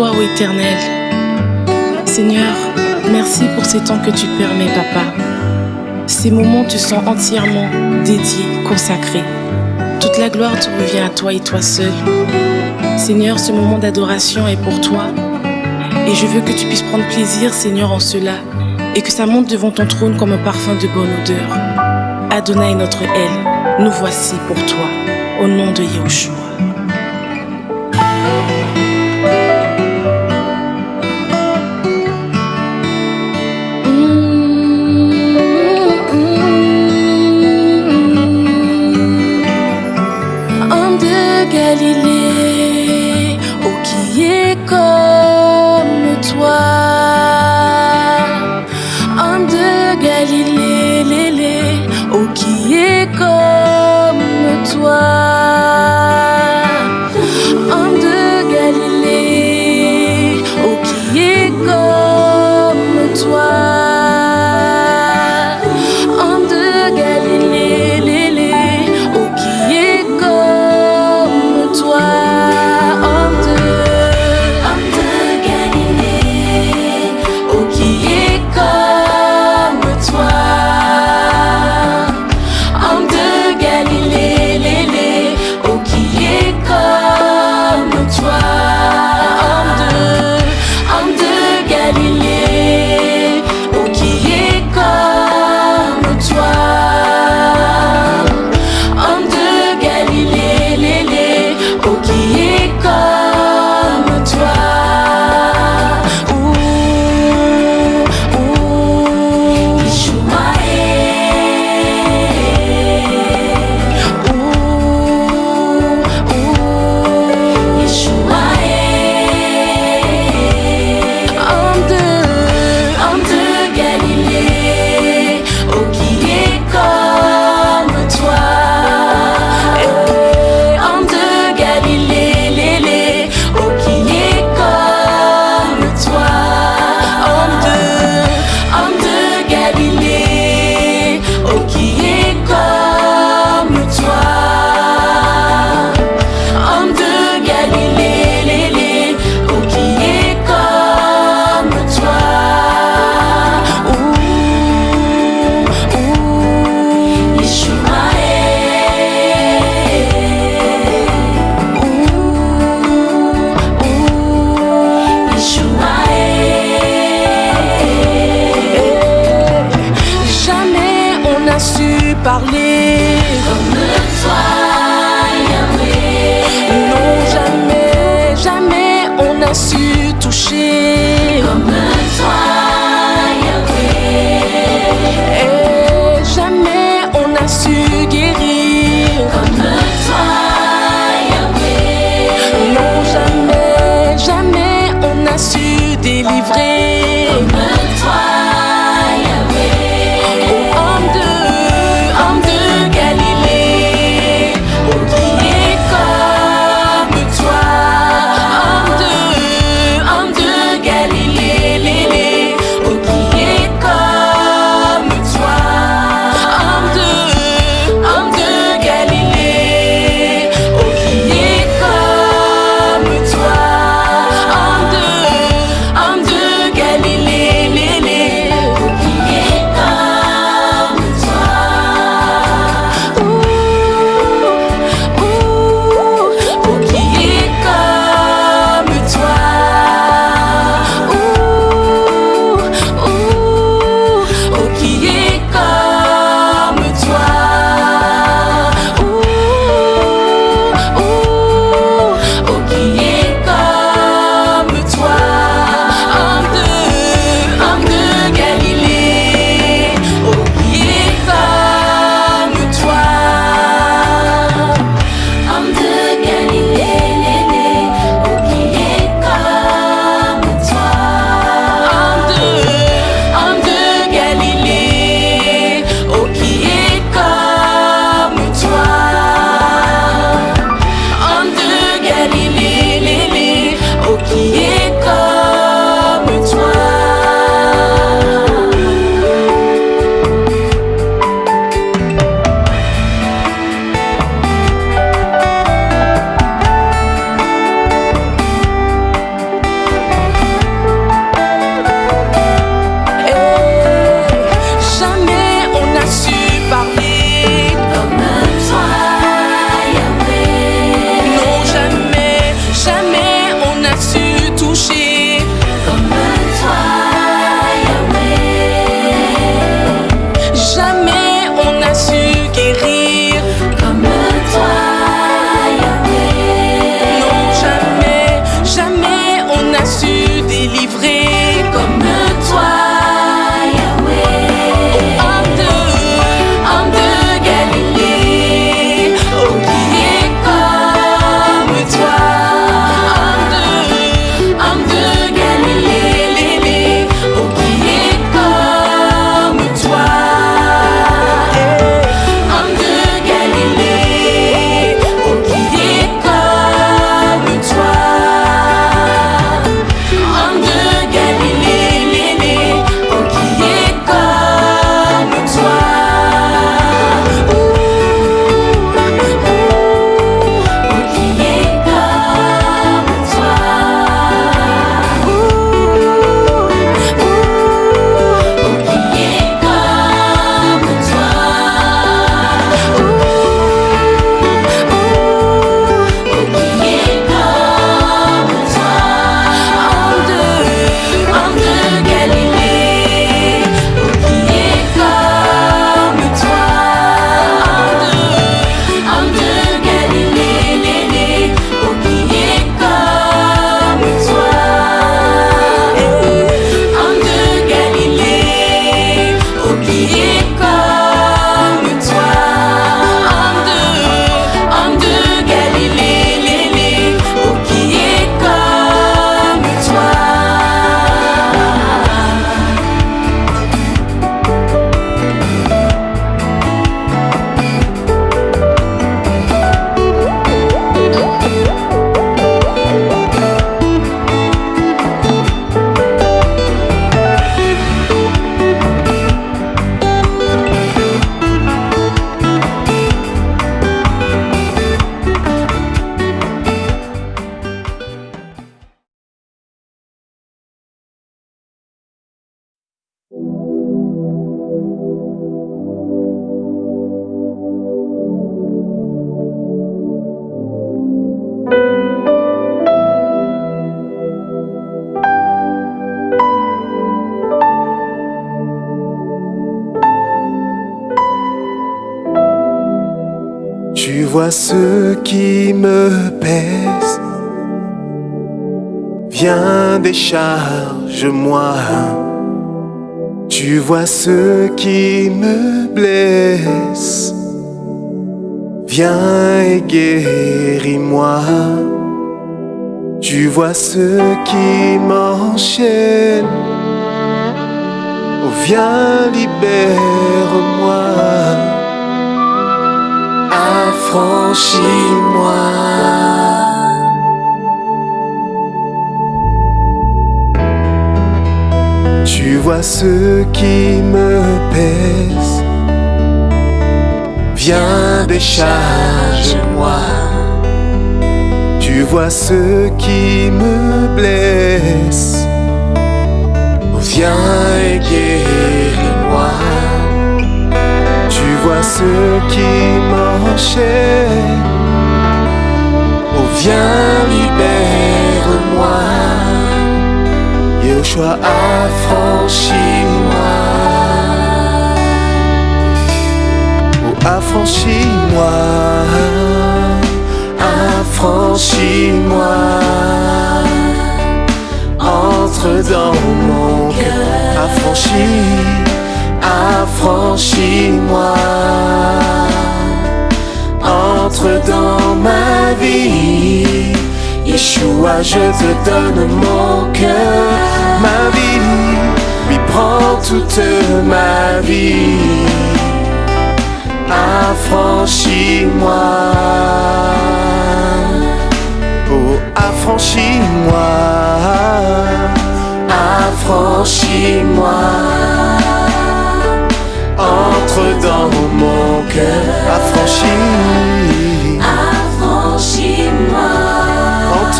toi, Éternel. Seigneur, merci pour ces temps que tu permets, Papa. Ces moments te sont entièrement dédiés, consacrés. Toute la gloire te revient à toi et toi seul. Seigneur, ce moment d'adoration est pour toi. Et je veux que tu puisses prendre plaisir, Seigneur, en cela, et que ça monte devant ton trône comme un parfum de bonne odeur. Adonai notre aile, nous voici pour toi, au nom de Yahushua. güzelliği parler. Comme toi, Yahweh. Non, jamais, jamais on n'a su toucher. Qui me blesse. Viens et guéris-moi. Tu vois ce qui m'enchaîne. Oh, viens, libère-moi. Affranchis-moi. Vois ce qui me pèse. Viens, décharge-moi. Tu vois ce qui me blesse. Viens et guéris-moi. Tu vois ce qui m'enchaîne. Oh, viens, Yoshua, affranchis-moi. Oh, affranchis-moi. Affranchis-moi. Entre dans mon cœur. Affranchis, affranchis-moi. Yeshua, je te donne mon cœur, ma vie, lui prends toute ma vie. Affranchis-moi, oh affranchis-moi, affranchis-moi. Entre dans mon cœur, affranchis.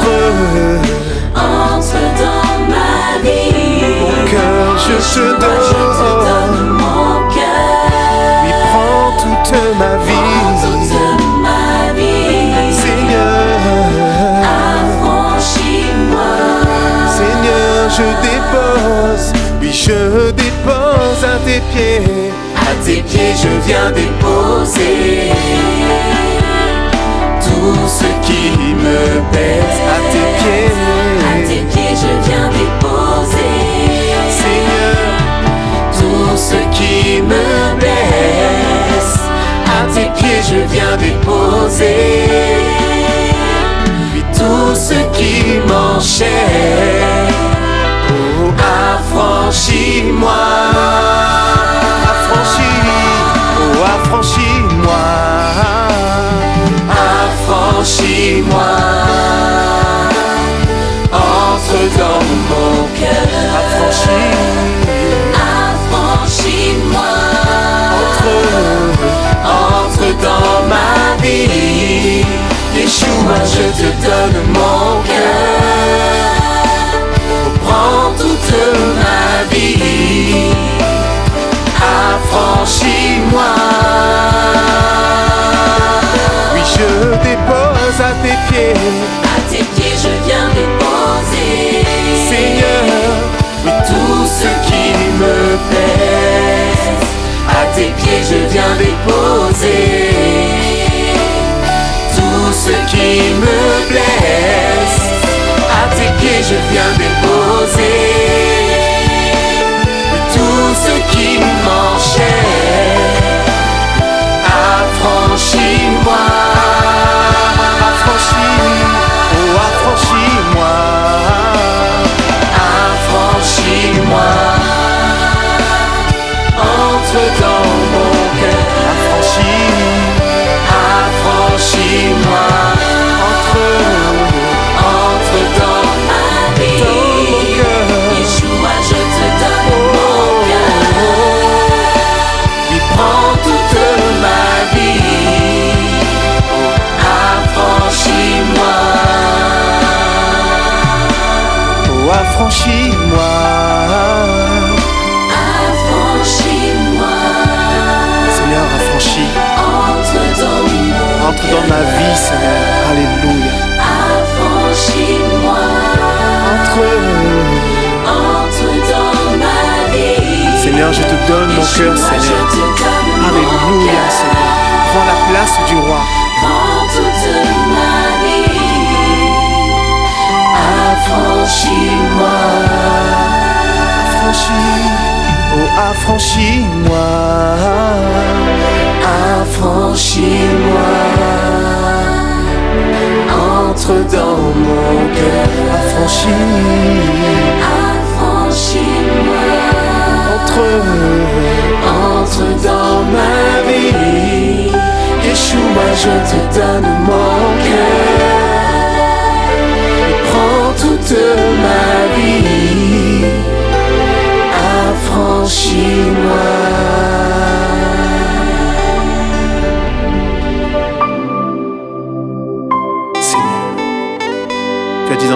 Entre, Entre dans ma vie. mon cœur, je te Je te donne. mon cœur. Lui prends toute ma vie, Toute ma vie. Seigneur. Affranchis-moi. Seigneur, je dépose, oui, je dépose à tes pieds. À tes pieds, je viens déposer Tout ce qui me pèse à tes À pieds. tes pieds, je viens déposer Seigneur, tout ce qui me blesse. À tes pieds, je viens déposer oui, tout ce qui m'enchaîne. oh, affranchis-moi. Affranchis, oh, affranchis-moi. Affranchis-moi. Entre dans mon cœur. Affranchis, Affranchis-moi. entre, Entre dans ma vie. Yeshua, je te donne mon cœur. Prends toute ma vie. Affranchis-moi. oui, je dépose à tes À tes pieds, je viens déposer. Seigneur, tout ce qui me pèse. À tes pieds, je viens déposer tout ce qui me blesse. À tes pieds, je viens déposer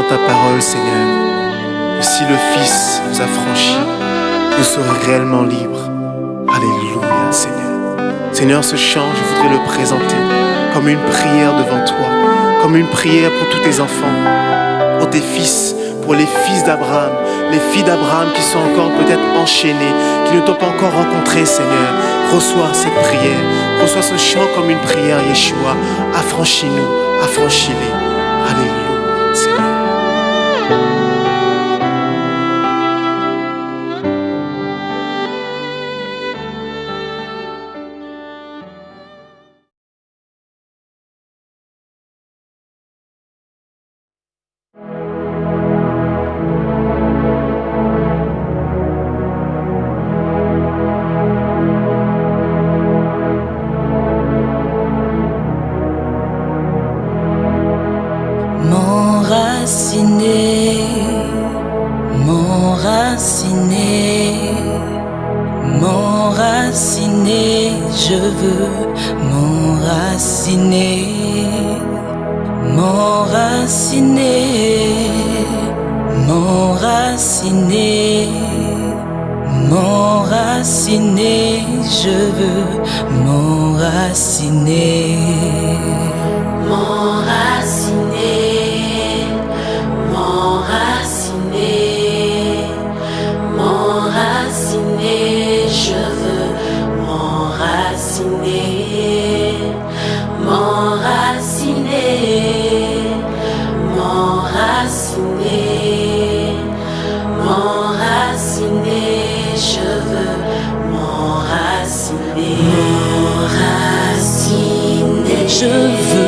ta parole, Seigneur, que si le Fils nous a franchis, nous serons réellement libres. Alléluia, Seigneur. Seigneur, ce chant, je voudrais le présenter comme une prière devant toi, comme une prière pour tous tes enfants, pour tes fils, pour les fils d'Abraham, les filles d'Abraham qui sont encore peut-être enchaînées, qui ne t'ont pas encore rencontré, Seigneur. Reçois cette prière, reçois ce chant comme une prière, Yeshua. Affranchis-nous, affranchis-les. Je veux.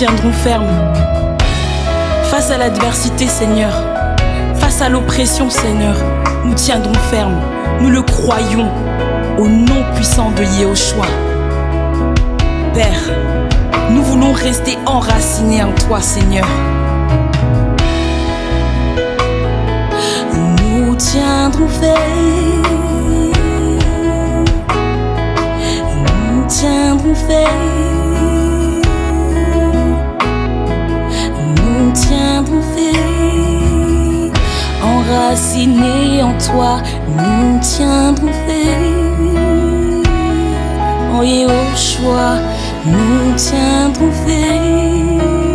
Nous tiendrons ferme. Face à l'adversité, Seigneur, face à l'oppression, Seigneur, nous tiendrons ferme. Nous le croyons au nom puissant de Yeshua. Père, nous voulons rester enracinés en toi, Seigneur. Nous tiendrons ferme. Nous tiendrons ferme. tiendrons Enracinés en toi, nous tiendrons fait. En Yéhoshua, nous tiendrons fait.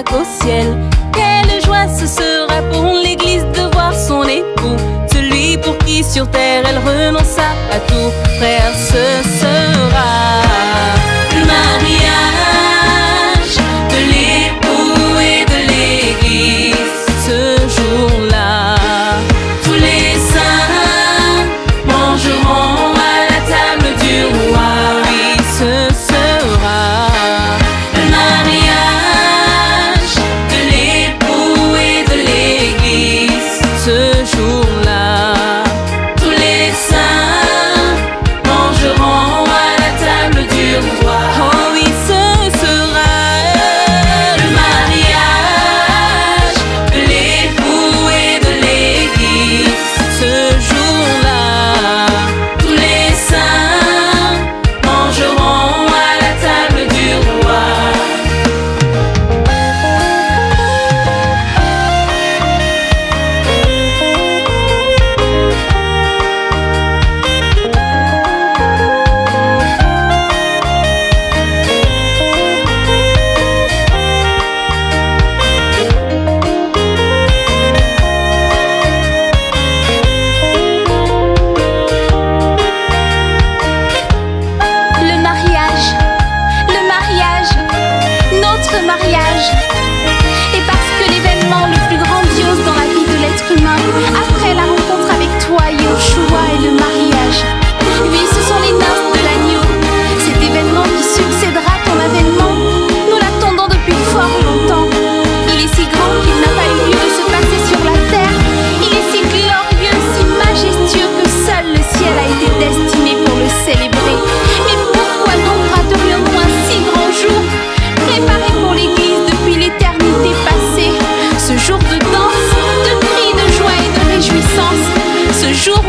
qu'au ciel. Quelle joie ce sera pour l'Église de voir son époux, celui pour qui sur terre elle renonça à tout, frère, sœur. jour.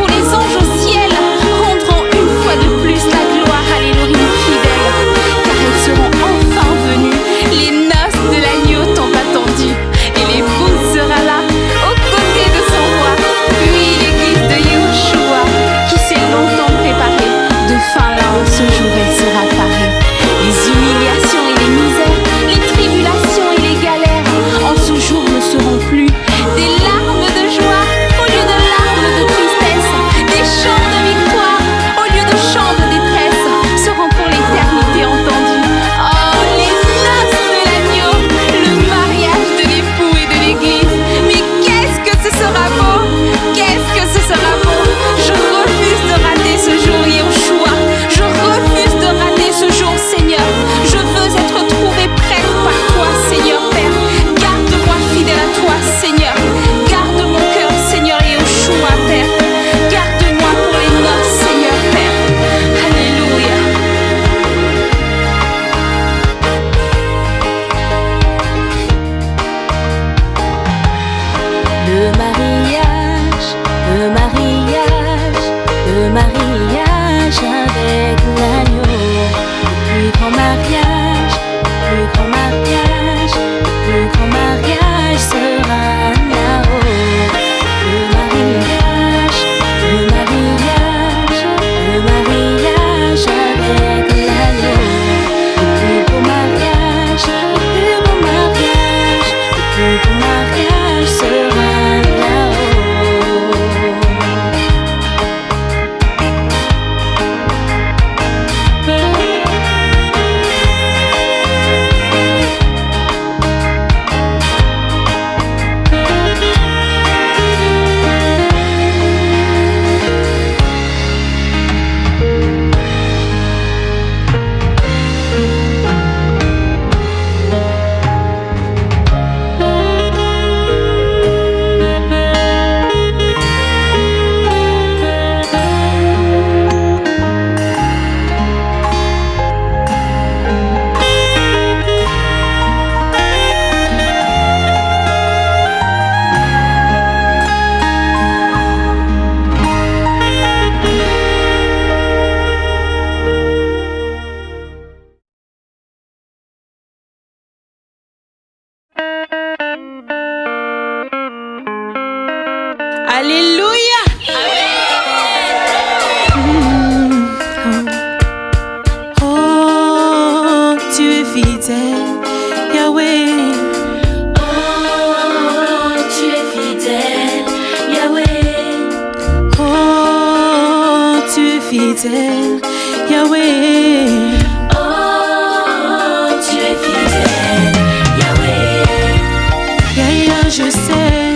je sais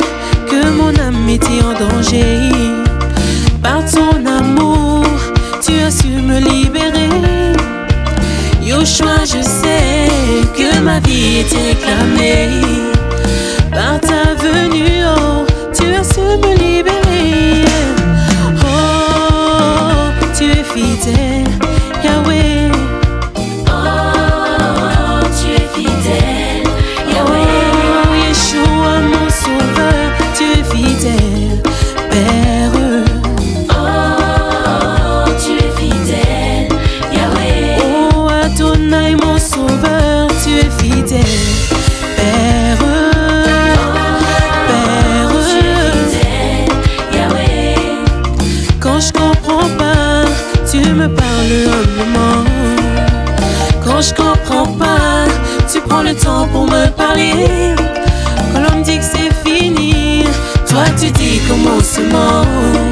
que mon âme était en danger. Par ton amour, tu as su me libérer. Yoshua, je sais que ma vie était réclamée. Par ta venue, oh, tu as su me libérer. more.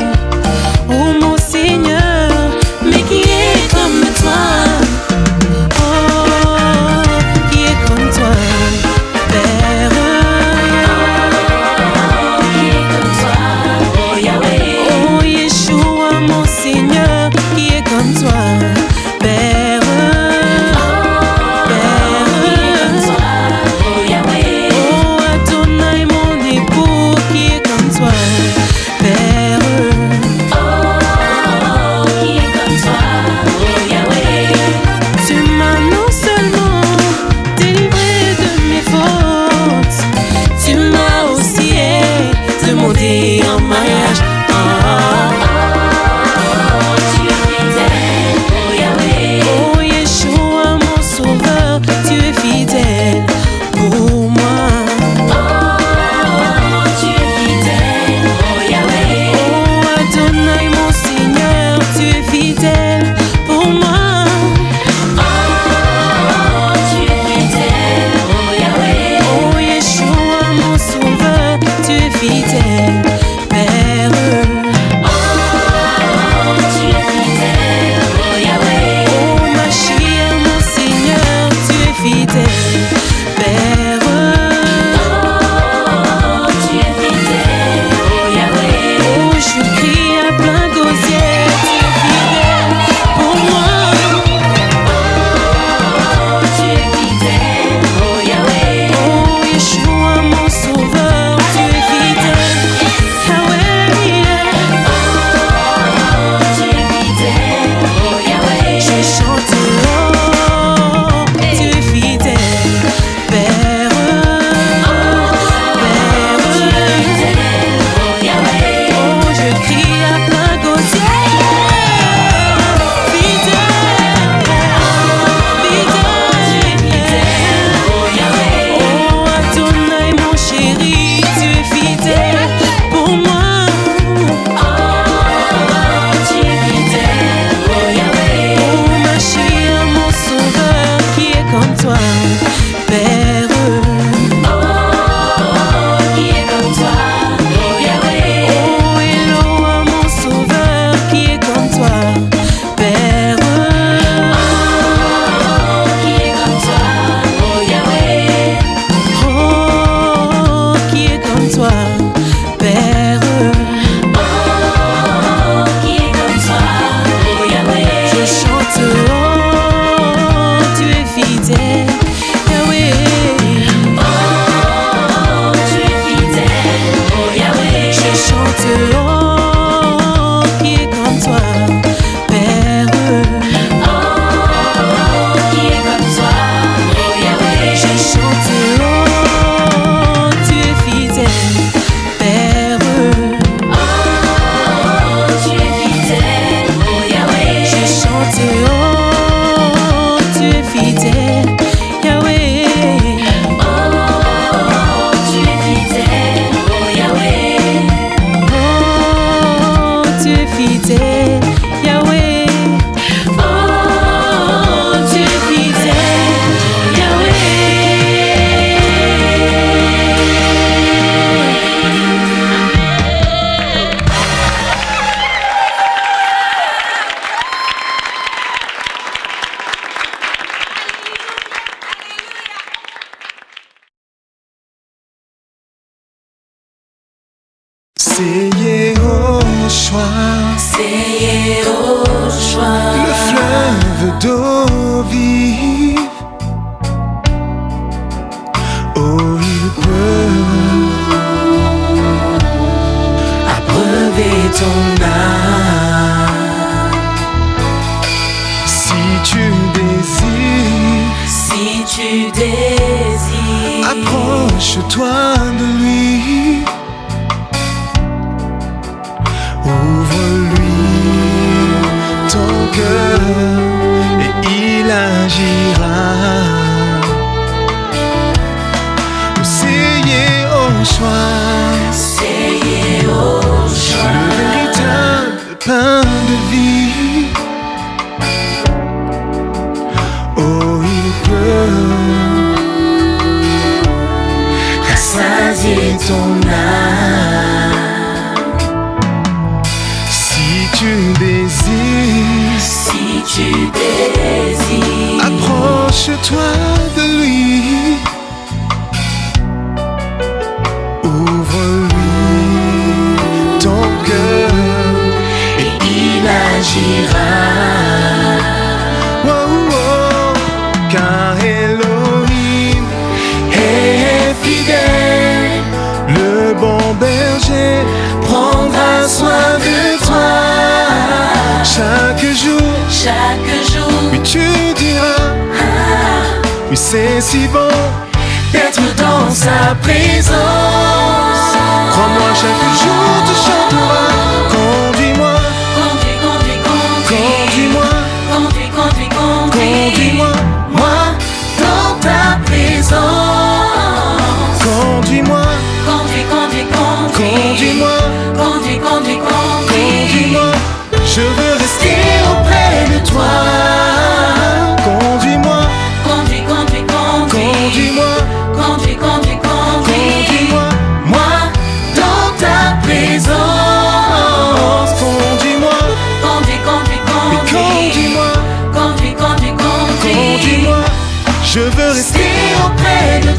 réussira. Oh, oh, car Elohim est fidèle, le bon berger prendra soin de toi chaque jour. Chaque jour, oui, tu diras, ah. oui, c'est si bon d'être dans sa présence. Crois-moi chaque jour.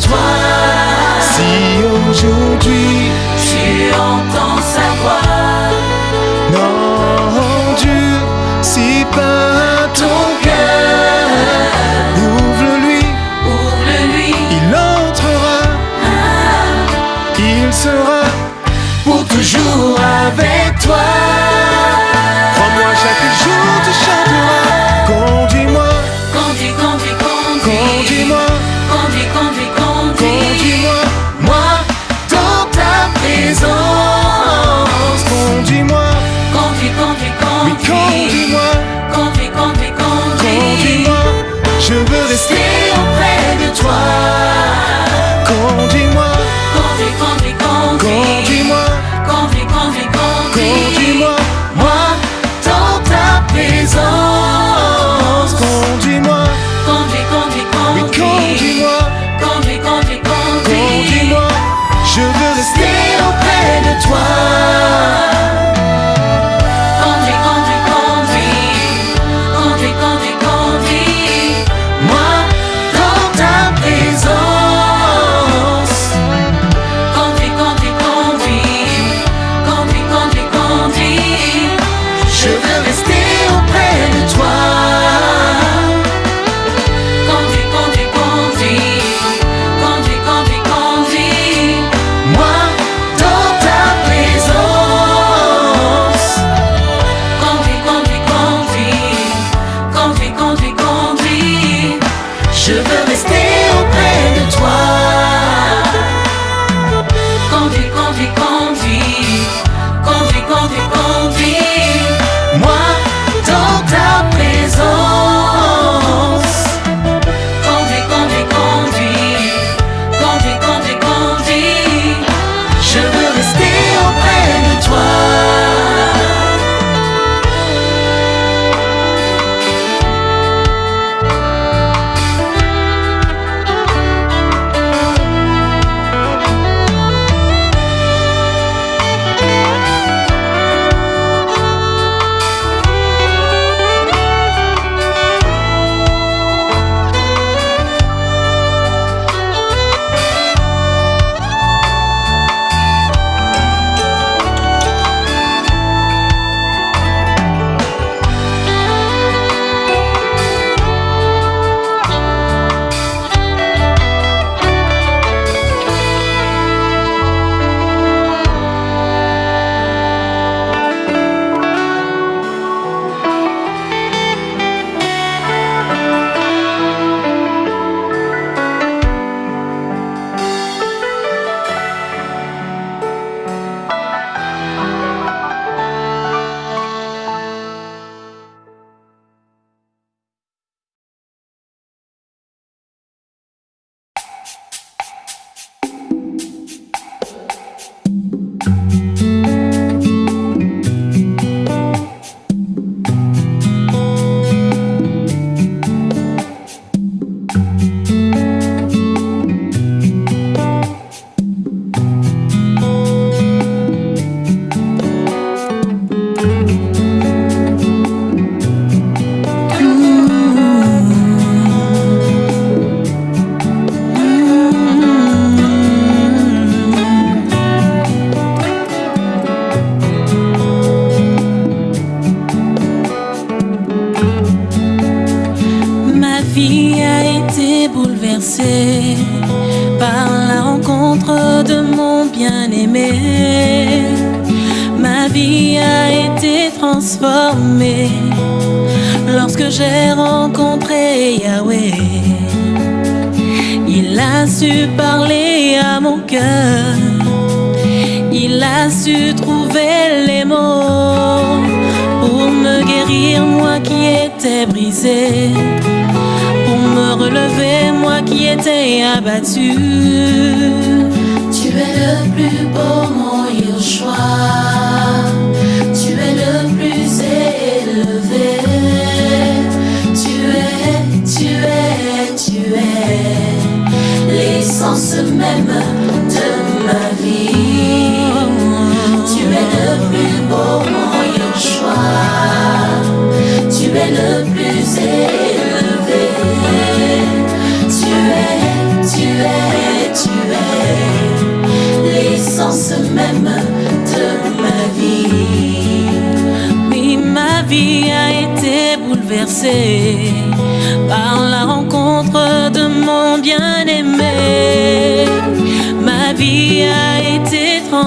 twine.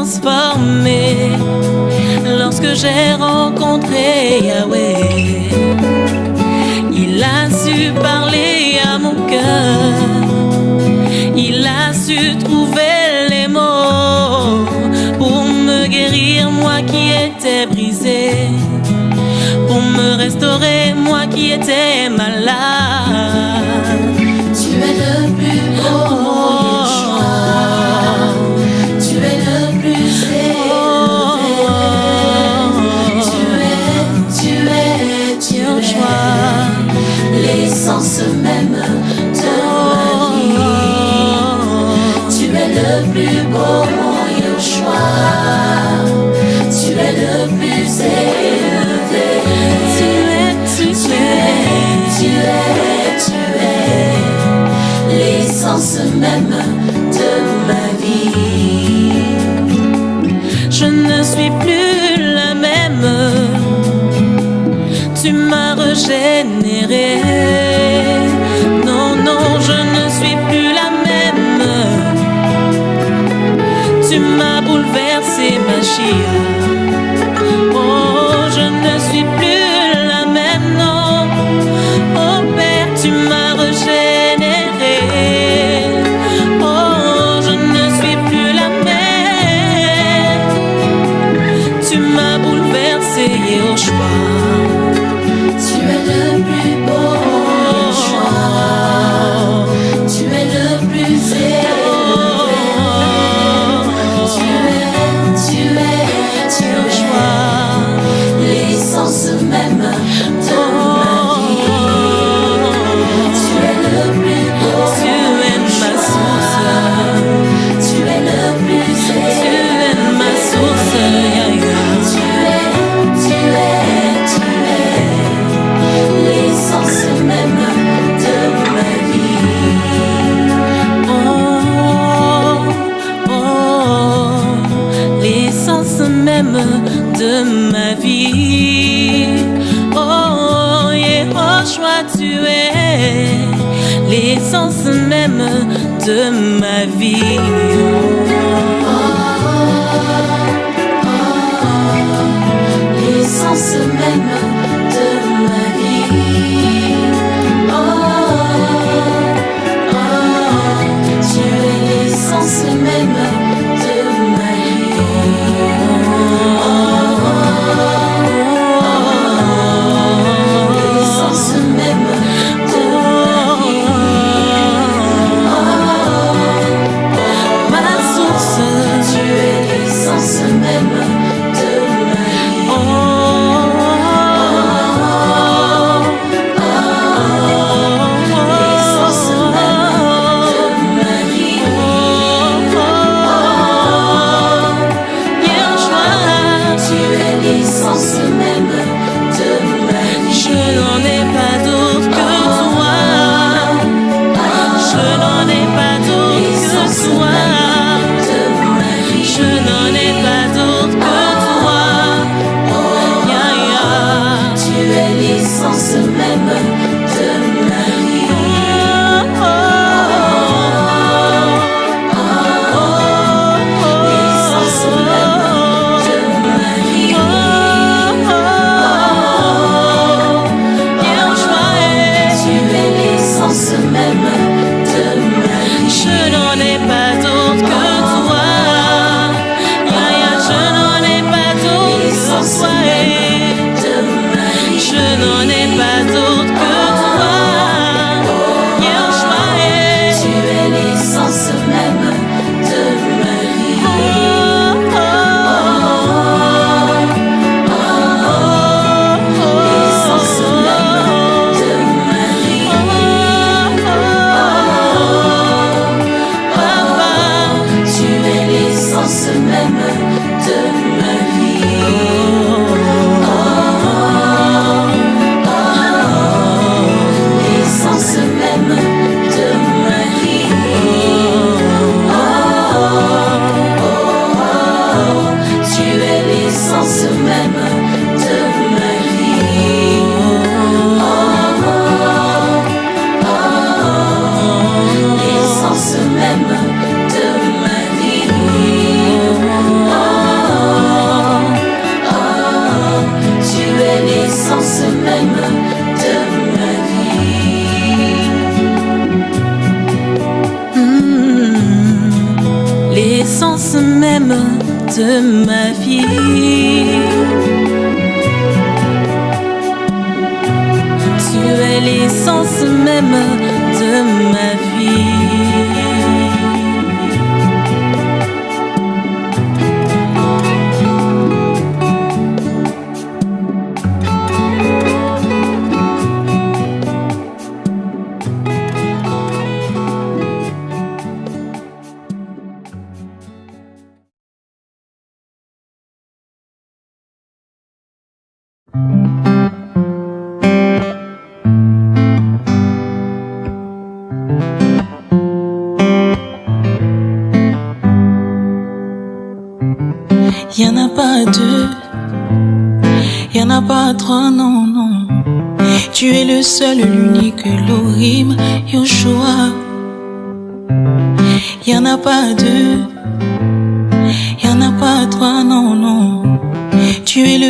transformé lorsque j'ai rencontré Yahweh. Il a su parler à mon cœur, il a su trouver les mots pour me guérir, moi qui étais brisé, pour me restaurer, moi qui étais malade. même de ma vie. Tu es le plus beau, mon Yoshua. Tu es le plus élevé. Tu es, tu es, tu es, tu es, l'essence même l'essence même de ma vie.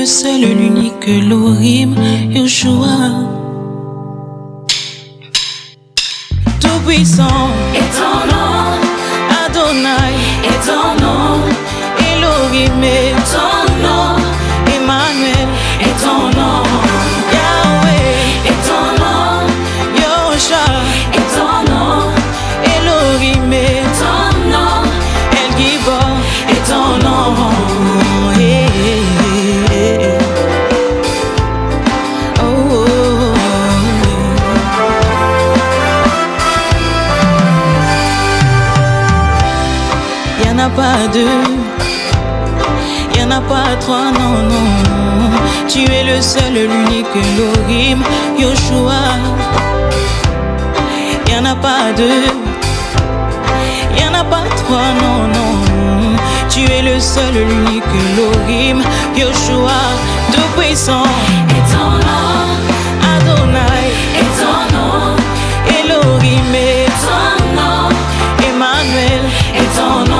seul, l'unique, Lorim, Yoshua. Tout puissant est ton nom, Adonai est ton nom, Elohim est ton nom. pas deux, y en a pas trois, non, non. Tu es le seul, l'unique, l'orime, Yoshua. Y en a pas deux, y en a pas trois, non, non. Tu es le seul, l'unique, l'orime, Yoshua, tout puissant. Et ton nom, Adonai, et ton nom, Elohim, et ton nom, Emmanuel, et ton nom.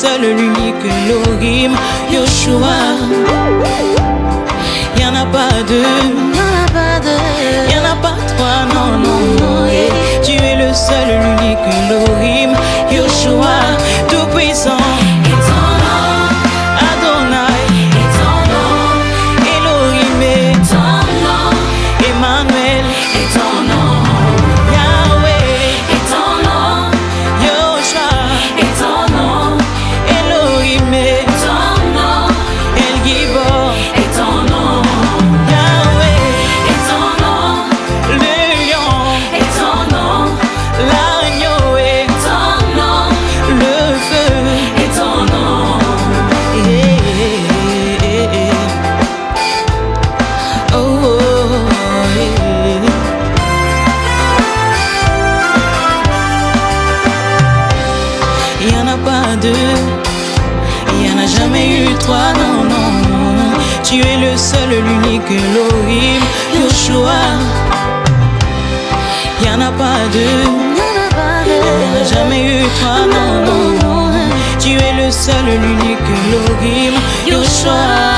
seul, l'unique Elohim, Yoshua. Y'en a pas deux, y'en a pas trois, non, non, non. Tu es le seul, l'unique Elohim, Yoshua. Hein. Tu es le seul, l'unique, l'orime, Yoshua.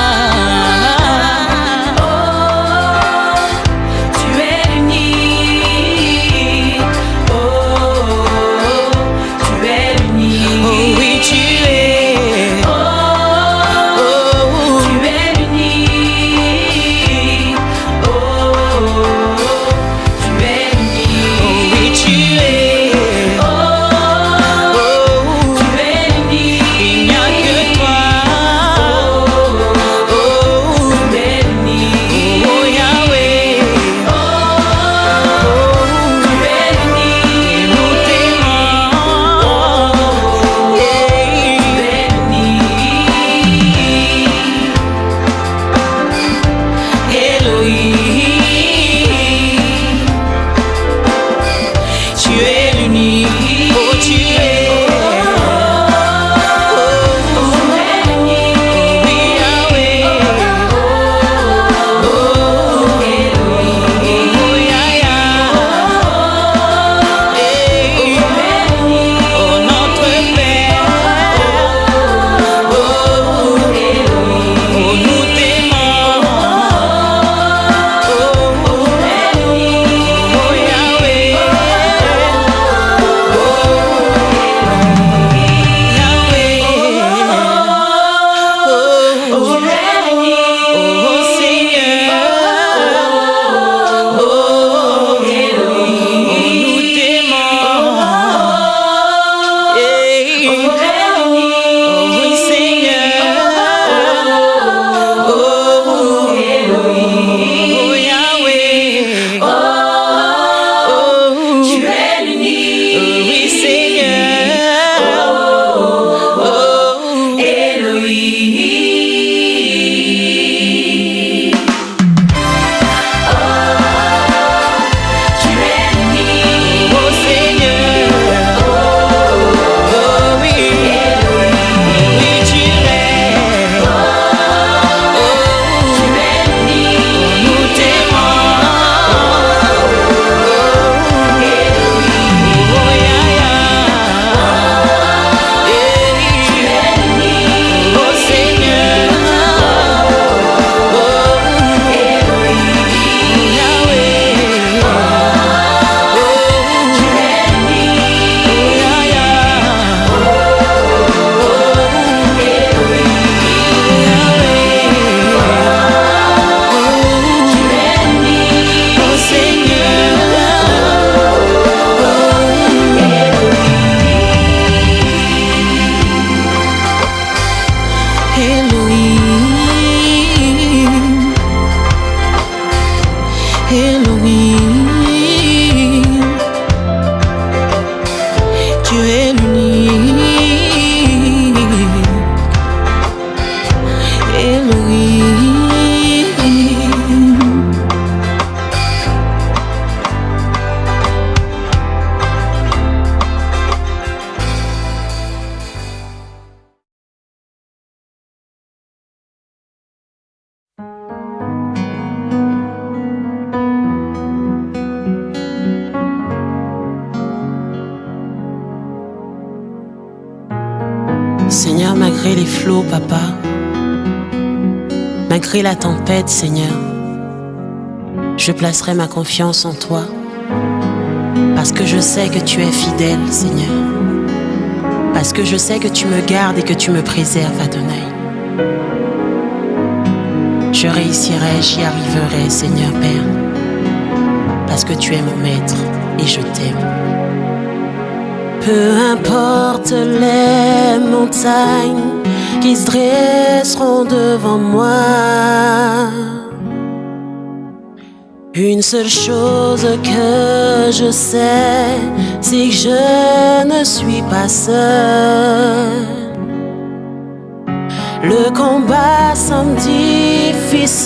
La tempête, Seigneur, je placerai ma confiance en toi, parce que je sais que tu es fidèle, Seigneur, parce que je sais que tu me gardes et que tu me préserves, Adonai. Je réussirai, j'y arriverai, Seigneur Père, parce que tu es mon maître et je t'aime. Peu importe les montagnes qui se dresseront devant moi. Une seule chose que je sais, c'est que je ne suis pas seul. Le combat semble difficile,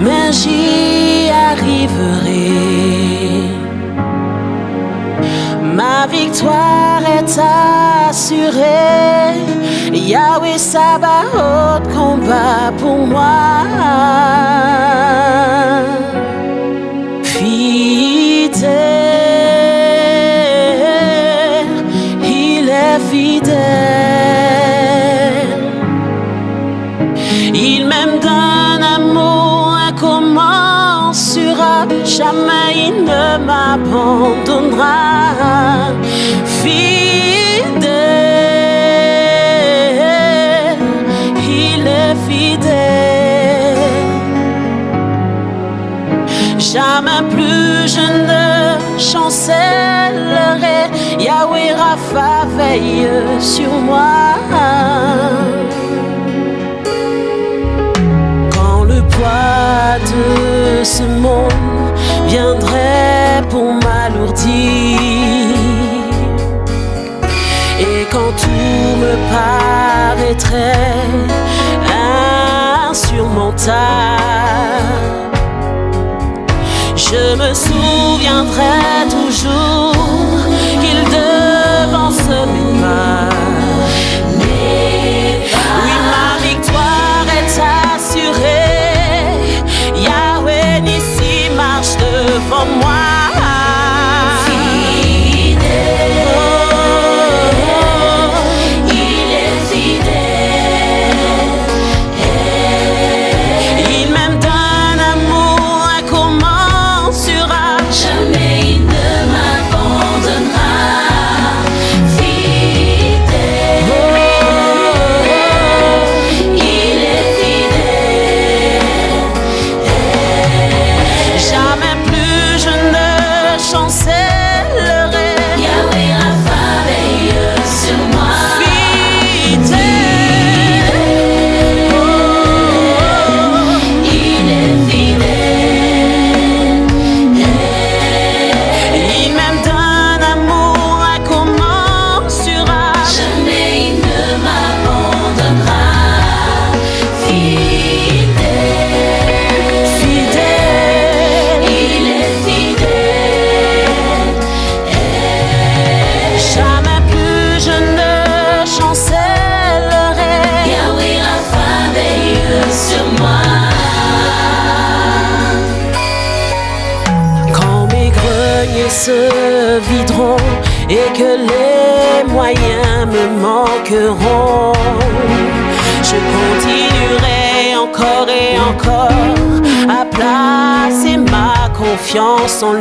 mais j'y arriverai. Ma victoire est assurée. Yahweh Sabaoth combat pour moi. Jamais il ne m'abandonnera. Fidèle, il est fidèle. Jamais plus je ne chancellerai. Yahweh Rapha veille sur moi. Quand le poids de ce monde viendrait pour m'alourdir. Et quand tout me paraîtrait insurmontable, je me souviendrai toujours qu'il devance confiance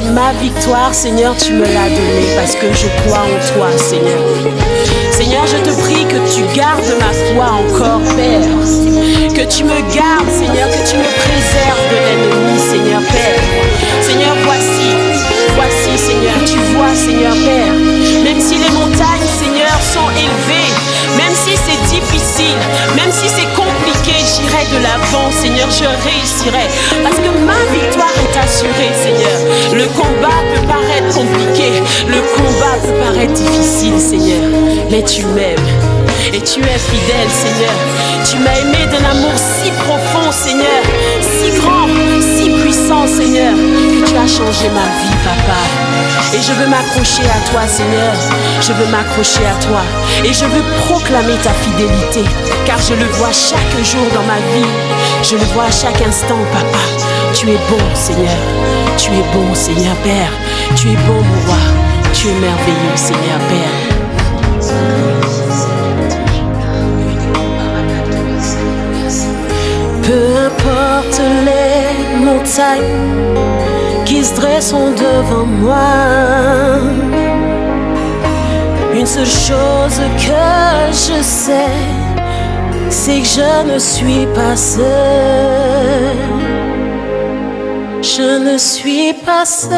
ma victoire, Seigneur, tu me l'as donnée parce que je crois en toi, Seigneur. Seigneur, je te prie que tu gardes ma foi encore, Père. Que tu me gardes, difficile, même si c'est compliqué, j'irai de l'avant, Seigneur, je réussirai. Parce que ma victoire est assurée, Seigneur. Le combat peut paraître compliqué, le combat peut paraître difficile, Seigneur. Mais tu m'aimes. Et tu es fidèle, Seigneur. Tu m'as aimé d'un amour si profond, Seigneur, si grand, Seigneur, que tu as changé ma vie, Papa. Et je veux m'accrocher à toi, Seigneur. Je veux m'accrocher à toi. Et je veux proclamer ta fidélité. Car je le vois chaque jour dans ma vie. Je le vois à chaque instant, Papa. Tu es bon, Seigneur. Tu es bon, Seigneur Père. Tu es bon, mon roi. Tu es merveilleux, Seigneur Père. Peu importe les montagnes qui se dressent devant moi. Une seule chose que je sais, c'est que je ne suis pas seul. Je ne suis pas seul,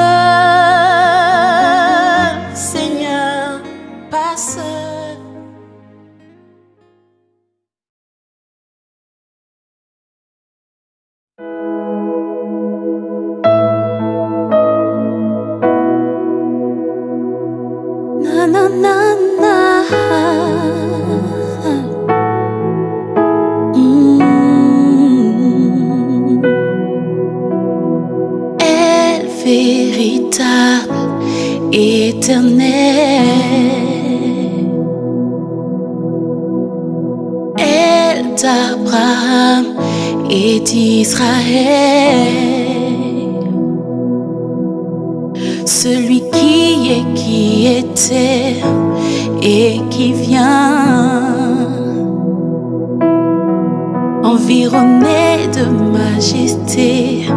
de majesté,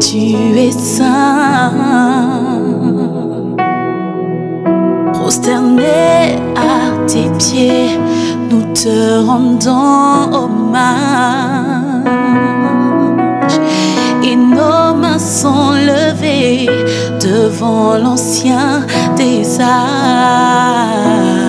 tu es saint, prosterné à tes pieds, nous te rendons hommage et nos mains sont levées devant l'ancien des âges.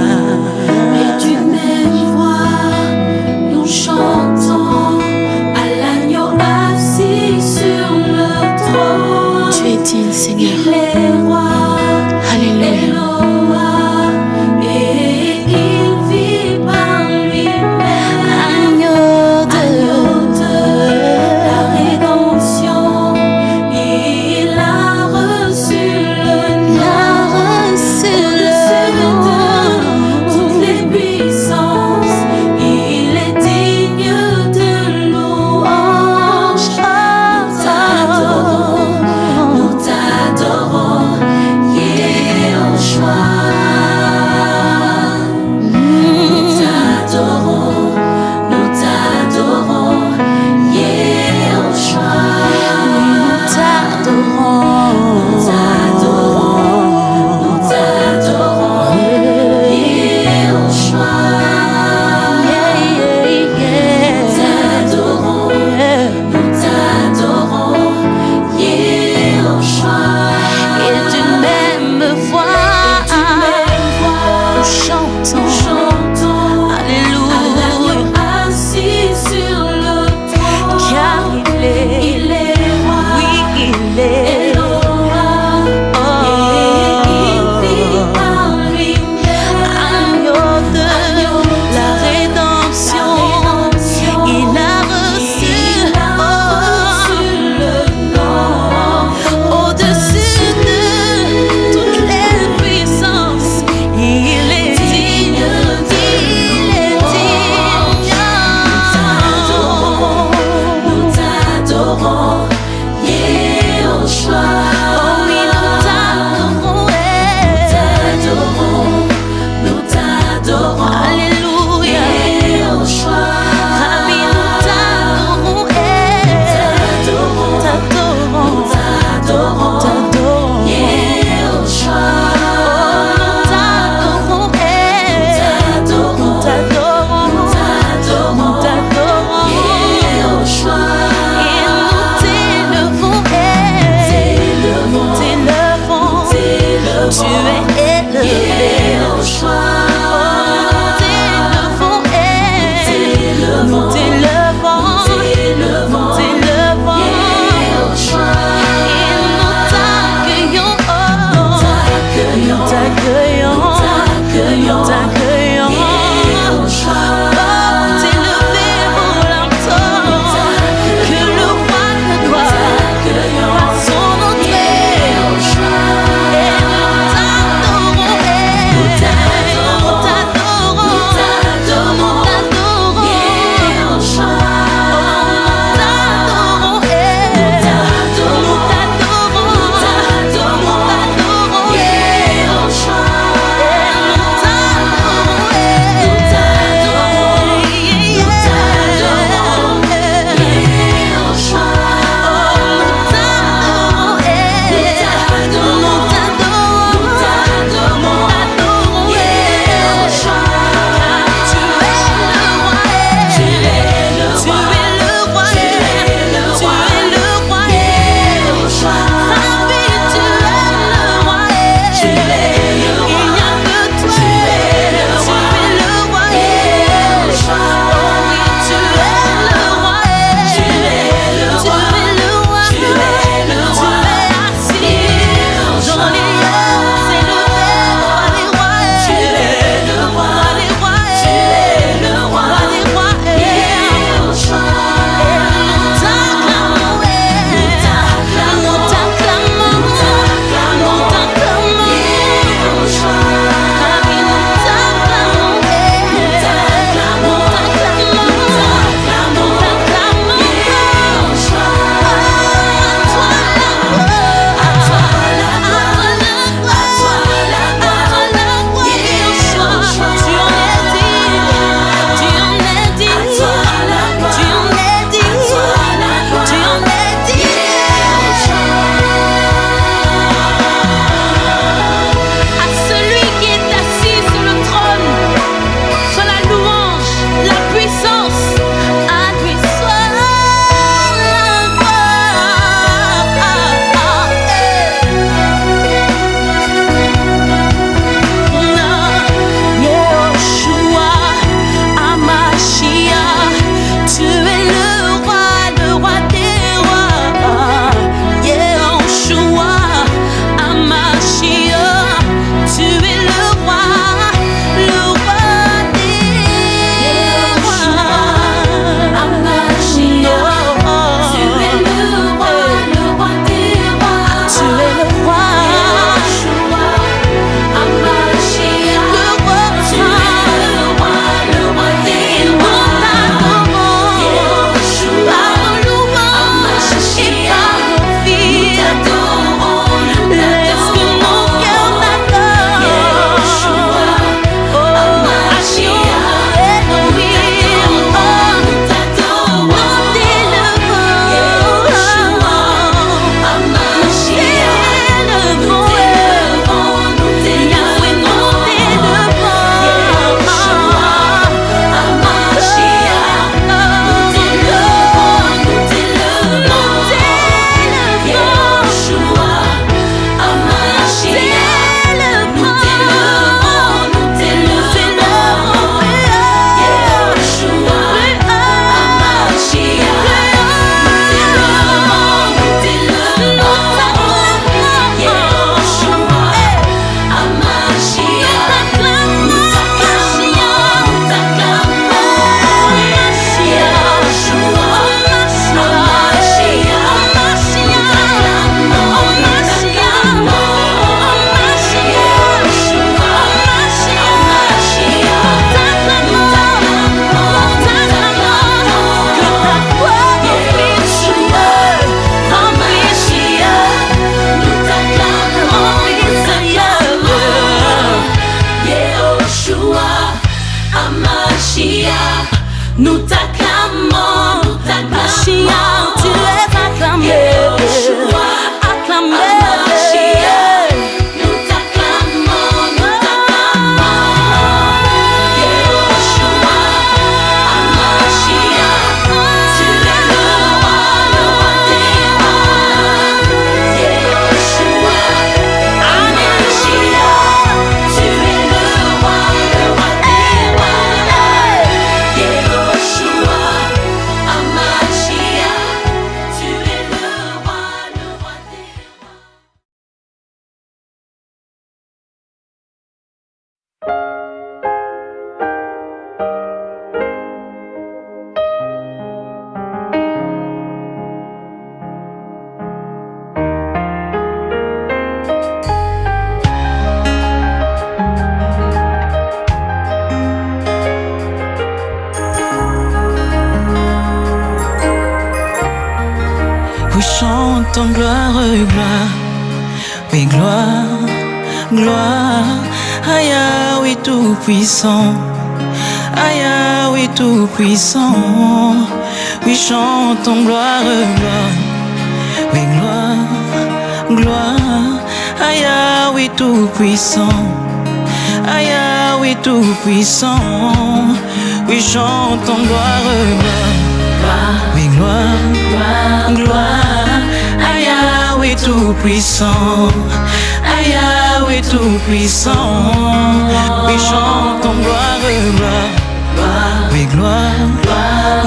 Oui, chante en gloire, gloire. Oui, gloire,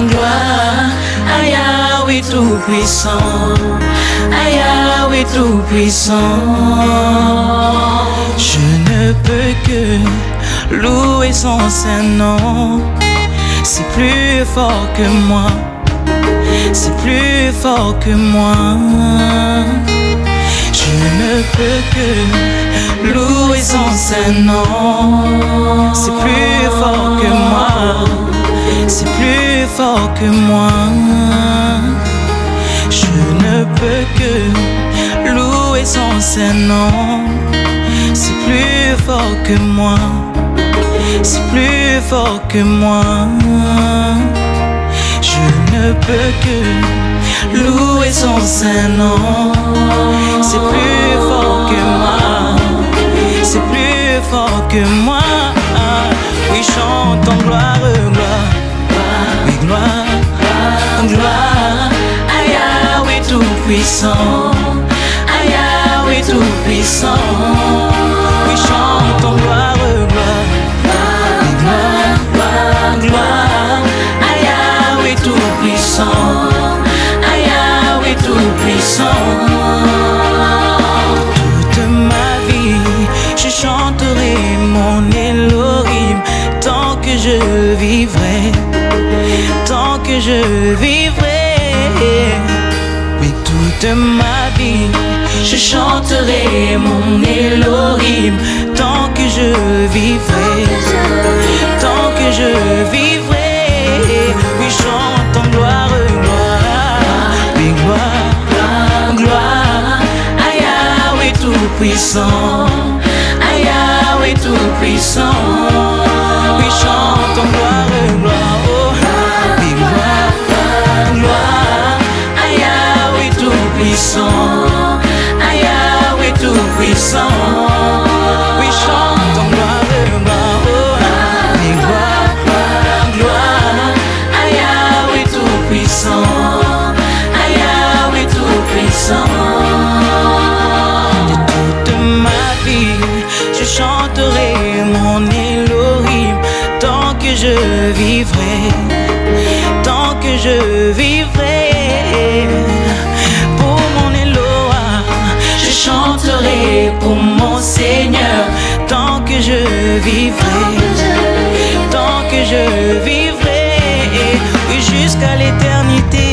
gloire. Aïe, oui, tout puissant. Aïe, oui, tout puissant. Je ne peux que louer son saint nom. C'est plus fort que moi. C'est plus fort que moi. Peux que louer son saint nom. C'est plus fort que moi. C'est plus fort que moi. Je ne peux que louer son saint nom. C'est plus fort que moi. C'est plus fort que moi. Ne peux que louer son saint nom. C'est plus fort que moi. C'est plus fort que moi. Oui, chante en gloire, gloire. Gloire, gloire. Ah, oui, tout puissant. Aïe, oui, tout puissant. Oui, chante en gloire. Puissant. Tout puissant. Toute ma vie, je chanterai mon Elohim tant que je vivrai, tant que je vivrai. Oui, toute ma vie, je chanterai mon Elohim tant que je vivrai, tant que je vivrai. Puissant. Aïe, ah, oui, tout puissant. Oui, chante en gloire, gloire. Oh, oui, gloire, gloire. Aïe, ah, oui, tout puissant. Aïe, ah, oui, tout puissant. Oui, chante en gloire, gloire. Oh, oui, gloire, gloire. Aïe, ah, oui, tout puissant. Aïe, ah, oui, tout puissant. Je vivrai, tant que je vivrai. Pour mon Eloah, je chanterai pour mon Seigneur tant que je vivrai, tant que je vivrai, oui jusqu'à l'éternité.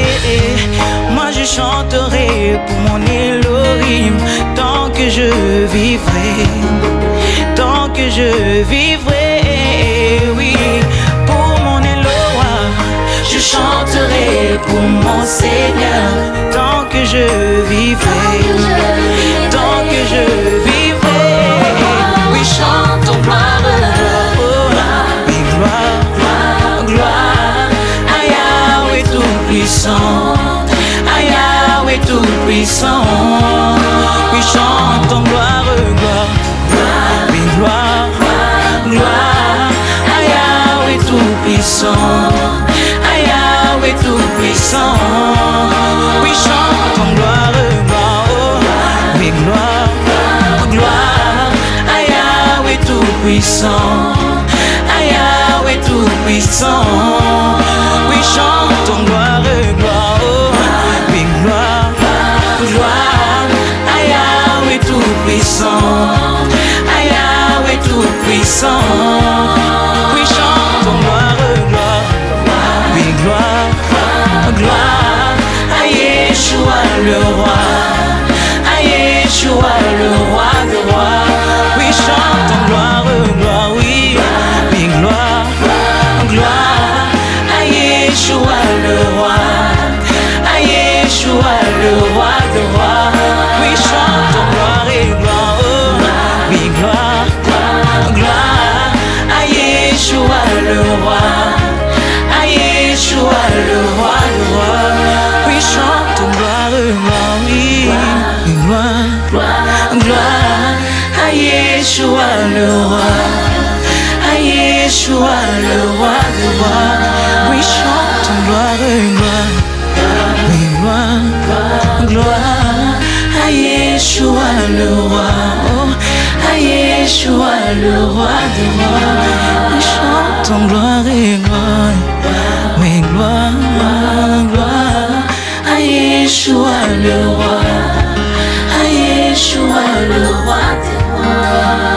Moi je chanterai pour mon Elohim tant que je vivrai, tant que je vivrai, chanterai pour mon Seigneur tant que je vivrai, tant que je vivrai, oui, chante en gloire, gloire, gloire, aïe, ah, oui, tout puissant, ah, oui, tout puissant, oui, chante en gloire, gloire, oui, gloire, gloire, ah, oui, tout puissant, ah, tout puissant, oui, chante gloire, gloire, oh, oui, gloire, gloire, ah, tout puissant, ah, tout puissant, oui, chante en gloire, gloire, oh, oui, gloire, gloire, ah, tout puissant, ah, tout puissant, le roi, à Yeshua le roi des rois. Oui, chante gloire, gloire, oui, oui, gloire, gloire, à Yeshua le roi, à Yeshua le roi des rois. Oui, chante gloire et gloire, oui, gloire, gloire, à Yeshua le roi. glory, gloire, gloire à Yeshua le roi, à Yeshua le roi de roi. Oui, chante gloire, gloire, gloire, gloire à Yeshua le roi, oh, à Yeshua le roi de roi. Oui, chante gloire et gloire, mais gloire. Yeshua le roi, à Yeshua le roi des rois.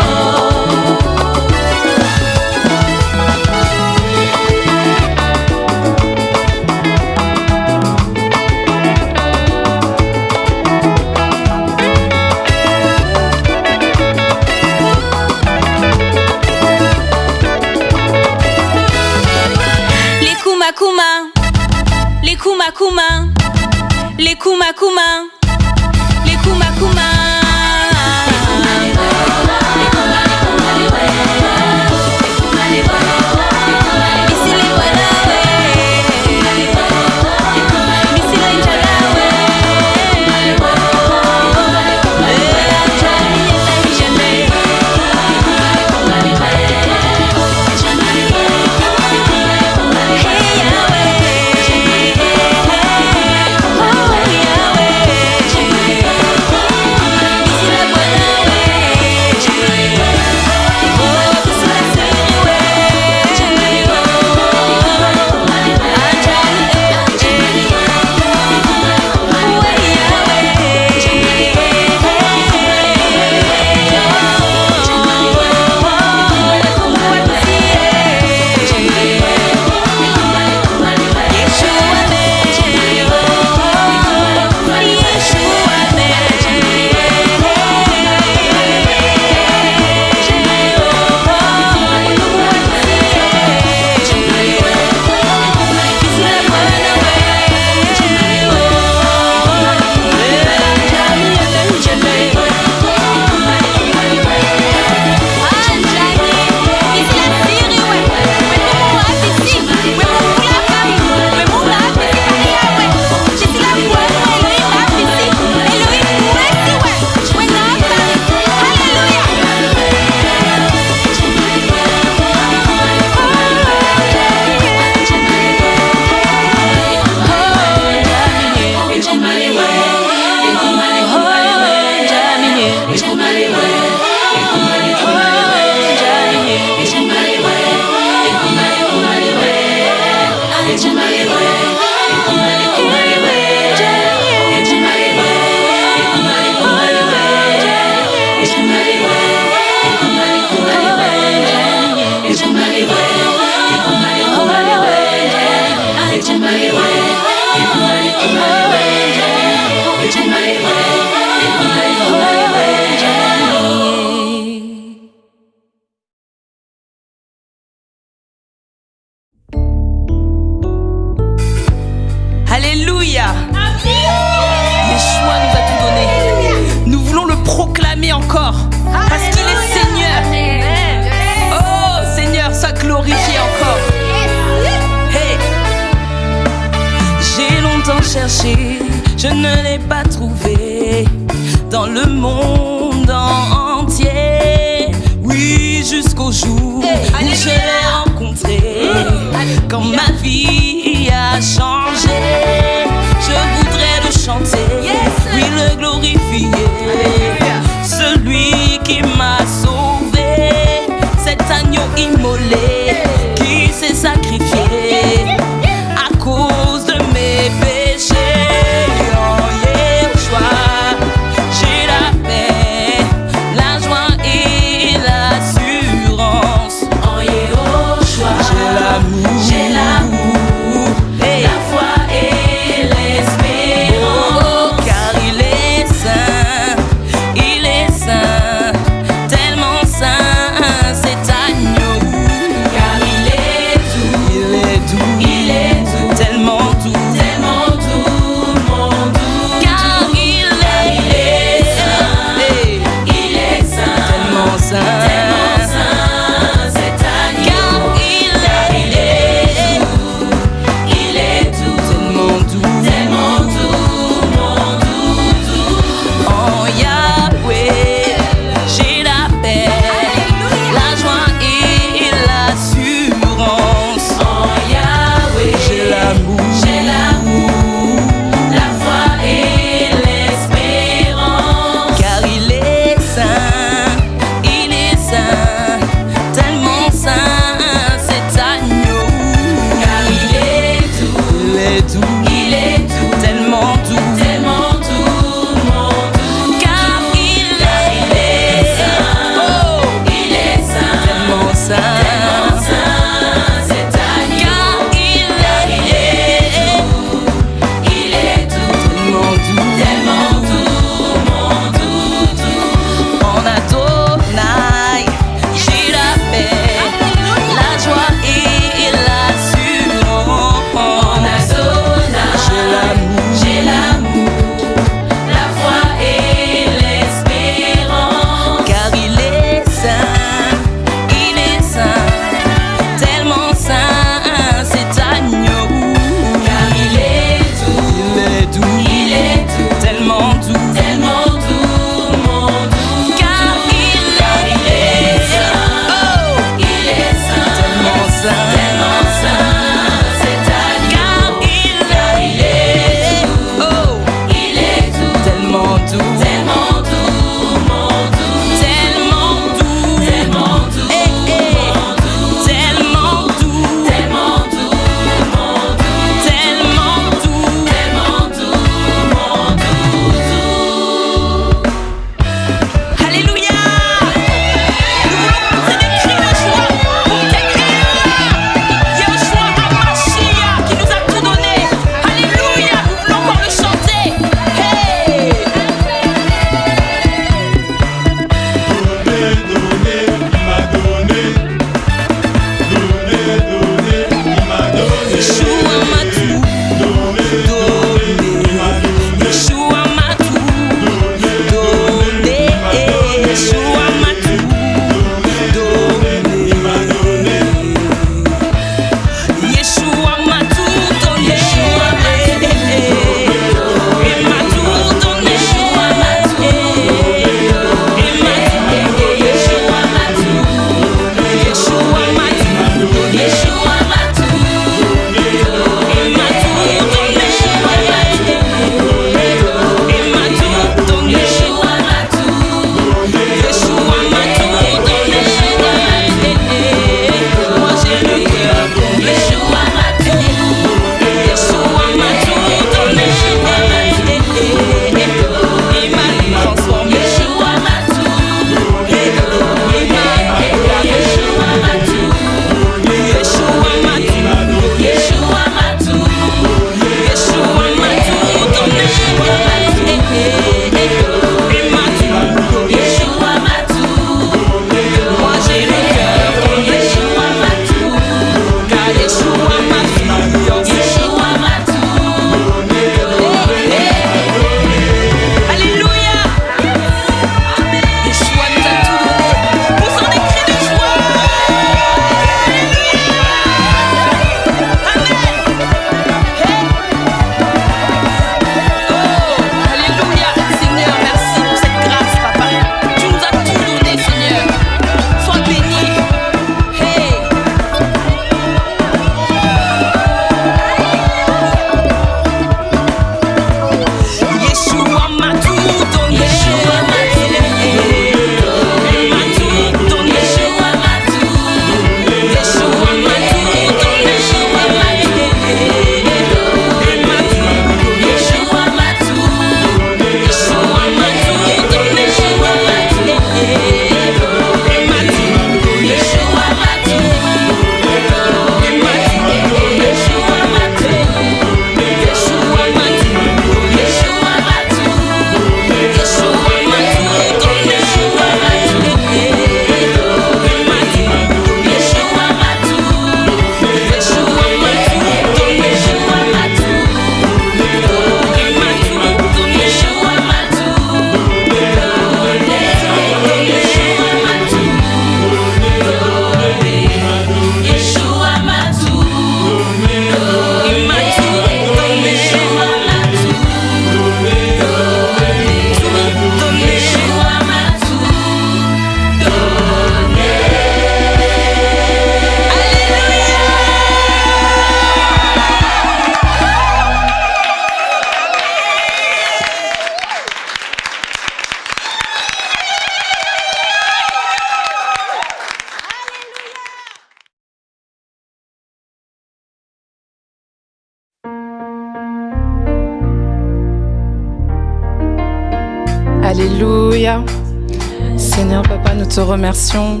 remercions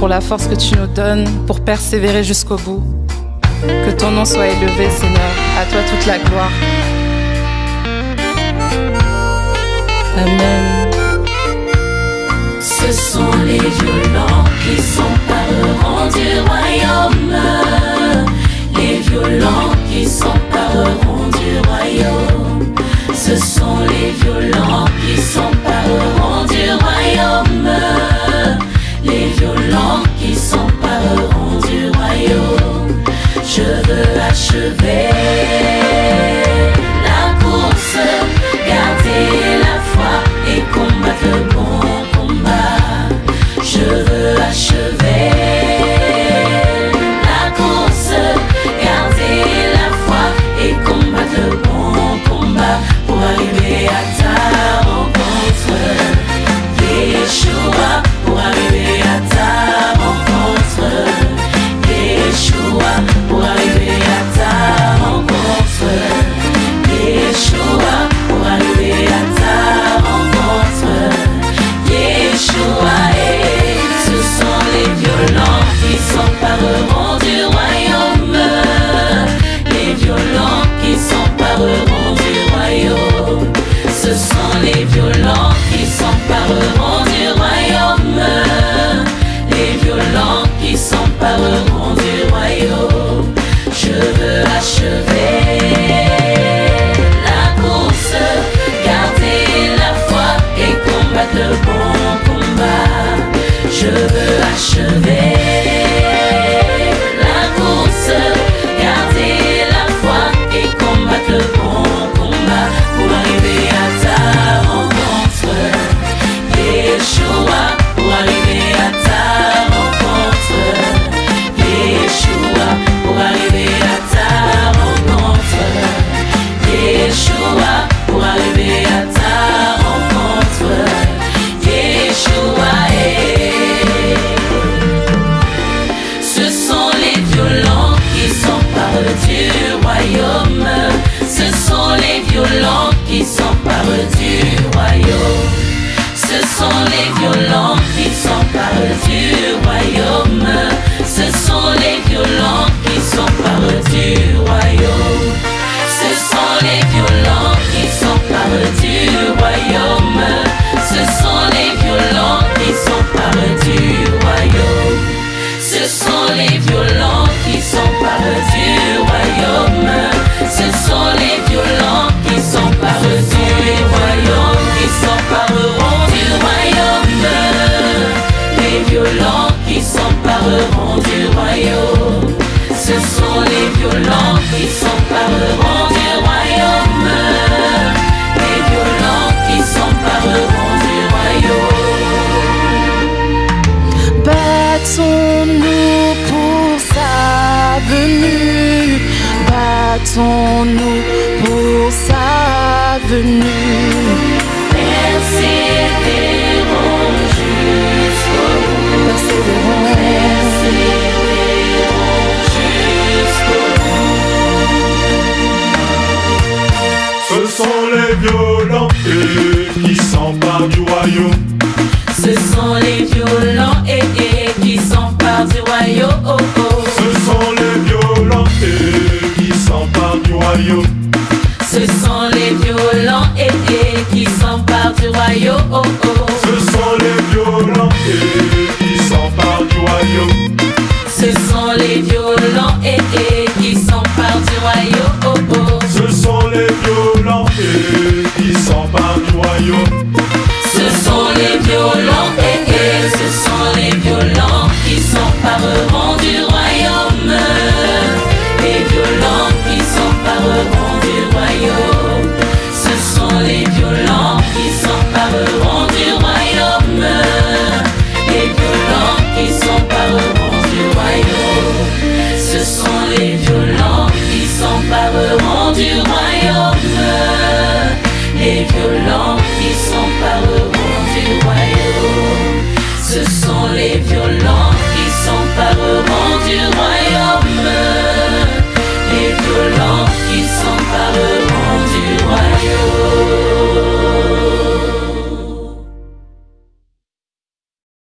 pour la force que tu nous donnes pour persévérer jusqu'au bout. Que ton nom soit élevé, Seigneur. À toi toute la gloire. Amen. Ce sont les violents qui s'empareront du royaume. Les violents qui s'empareront du royaume ce sont les violents qui s'empareront du royaume. Les violents qui s'empareront du royaume. Je veux achever.